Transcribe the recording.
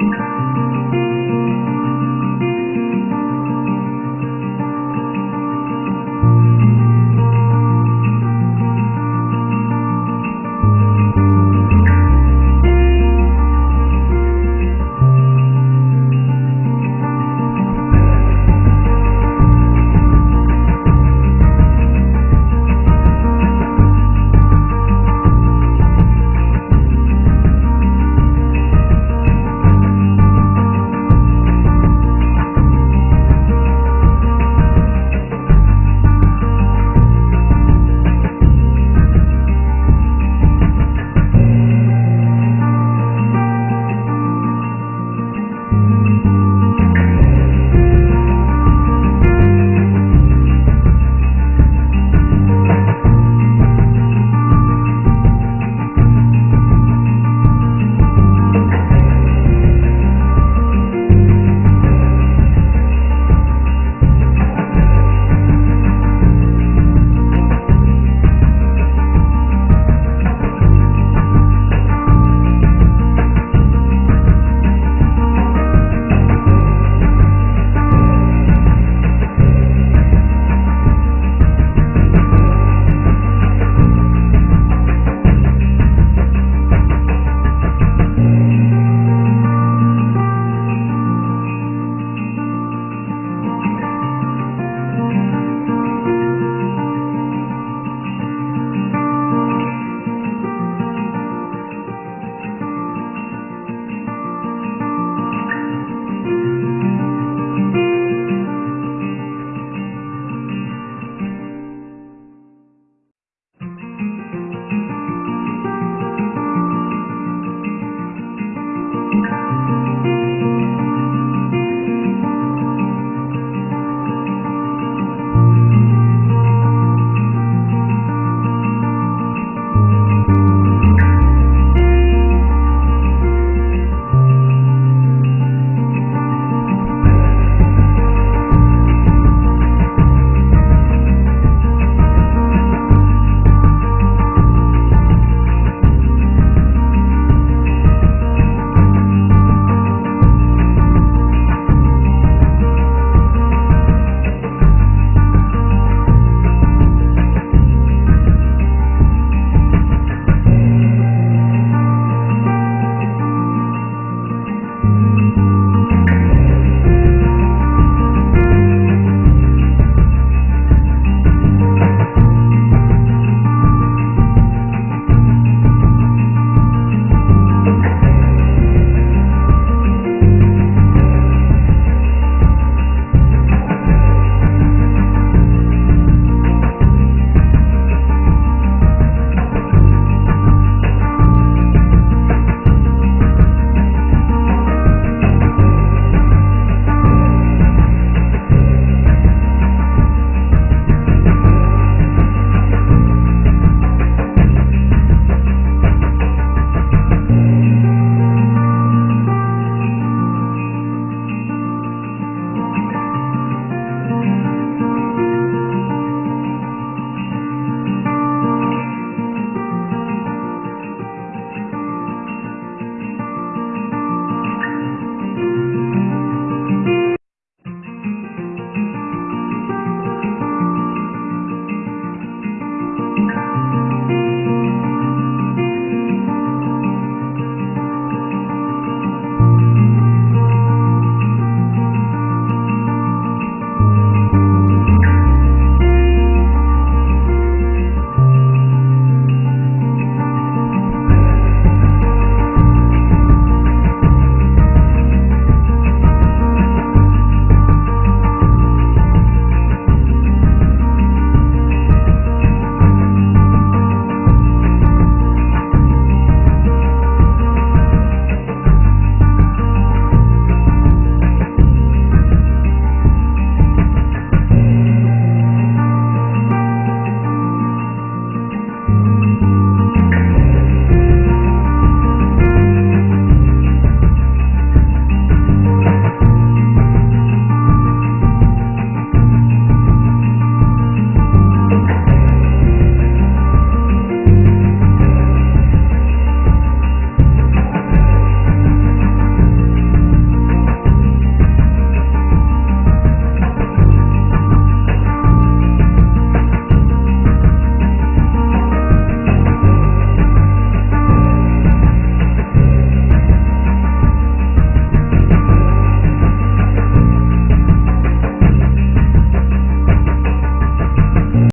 Música